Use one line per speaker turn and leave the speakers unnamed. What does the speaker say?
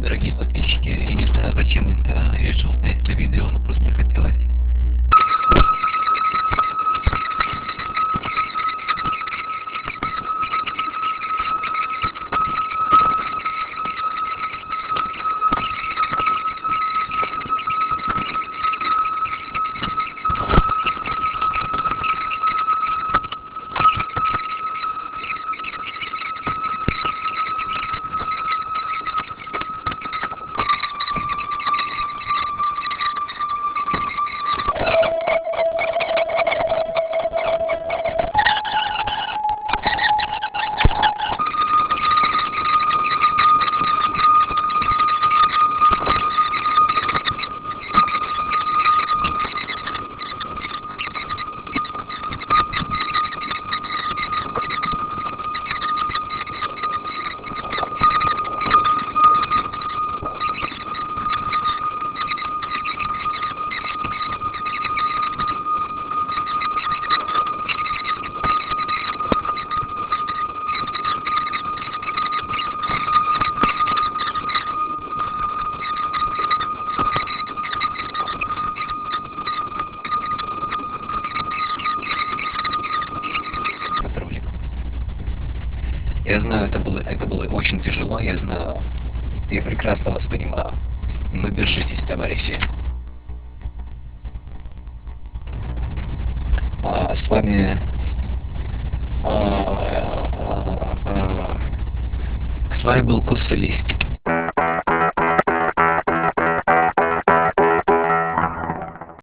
дорогие подписчики, я не знаю, зачем это решил снять это видео, Я знаю, это было, это было очень тяжело, я знаю. Я прекрасно вас понимаю. Но держитесь, товарищи. А, с вами... а, а, а, с вами был Кусалист.